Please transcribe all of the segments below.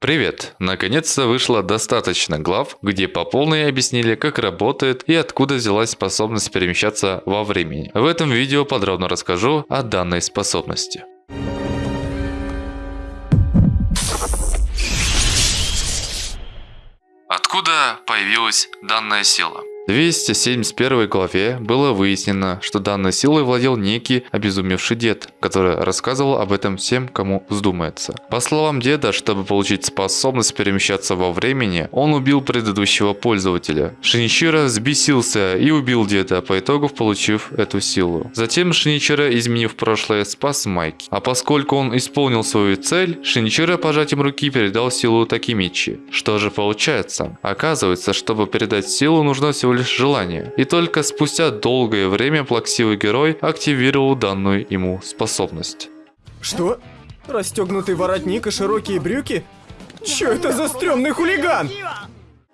Привет! Наконец-то вышло достаточно глав, где по полной объяснили, как работает и откуда взялась способность перемещаться во времени. В этом видео подробно расскажу о данной способности. Откуда появилась данная сила? В 271 главе было выяснено, что данной силой владел некий обезумевший дед, который рассказывал об этом всем, кому вздумается. По словам деда, чтобы получить способность перемещаться во времени, он убил предыдущего пользователя. Шиничиро взбесился и убил деда, по итогу получив эту силу. Затем Шиничиро, изменив прошлое, спас Майки. А поскольку он исполнил свою цель, Шиничиро пожатием руки передал силу Такимичи. Что же получается? Оказывается, чтобы передать силу, нужно всего лишь желание. И только спустя долгое время плаксивый герой активировал данную ему способность. Что? Расстегнутый воротник и широкие брюки? Чё это за стрёмный хулиган?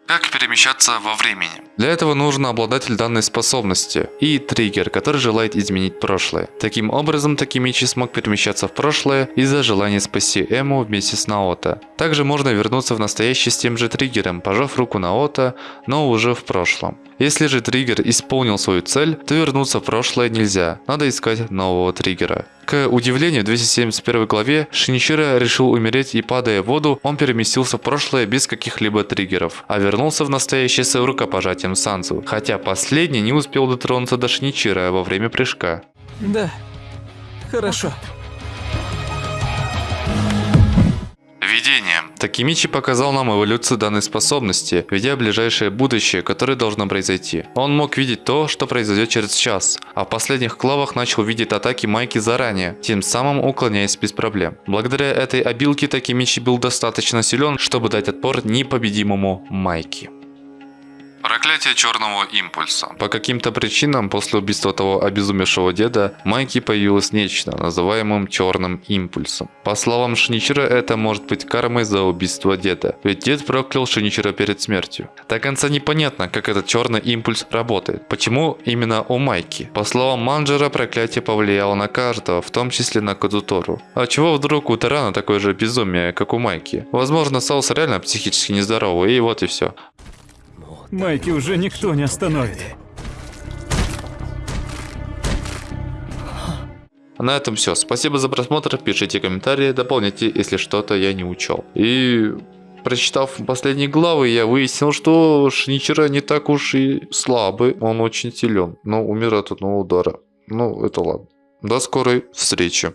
Как перемещаться во времени? Для этого нужен обладатель данной способности и триггер, который желает изменить прошлое. Таким образом, Такимичи смог перемещаться в прошлое из-за желания спасти Эму вместе с Наото. Также можно вернуться в настоящее с тем же триггером, пожав руку Наото, но уже в прошлом. Если же триггер исполнил свою цель, то вернуться в прошлое нельзя, надо искать нового триггера. К удивлению, в 271 главе Шиничиро решил умереть и падая в воду, он переместился в прошлое без каких-либо триггеров, а вернулся в настоящее с рукопожатием Сансу, хотя последний не успел дотронуться до Шиничиро во время прыжка. Да, хорошо. Видение. Такимичи показал нам эволюцию данной способности, видя ближайшее будущее, которое должно произойти. Он мог видеть то, что произойдет через час, а в последних клавах начал видеть атаки Майки заранее, тем самым уклоняясь без проблем. Благодаря этой обилке Такимичи был достаточно силен, чтобы дать отпор непобедимому Майки. Проклятие черного импульса. По каким-то причинам после убийства того обезумевшего деда Майки появилось нечто, называемым черным импульсом. По словам Шиничира, это может быть кармой за убийство деда, ведь дед проклял Шиничира перед смертью. До конца непонятно, как этот черный импульс работает, почему именно у Майки. По словам Манджера, проклятие повлияло на каждого, в том числе на Кадутору. А чего вдруг у Тарана такое же безумие, как у Майки? Возможно, Саус реально психически нездоровый, и вот и все. Майки уже никто не остановит. На этом все. Спасибо за просмотр. Пишите комментарии, дополняйте, если что-то я не учел. И прочитав последние главы, я выяснил, что Шиничера не так уж и слабый. Он очень силен, но умирает от одного удара. Ну, это ладно. До скорой встречи.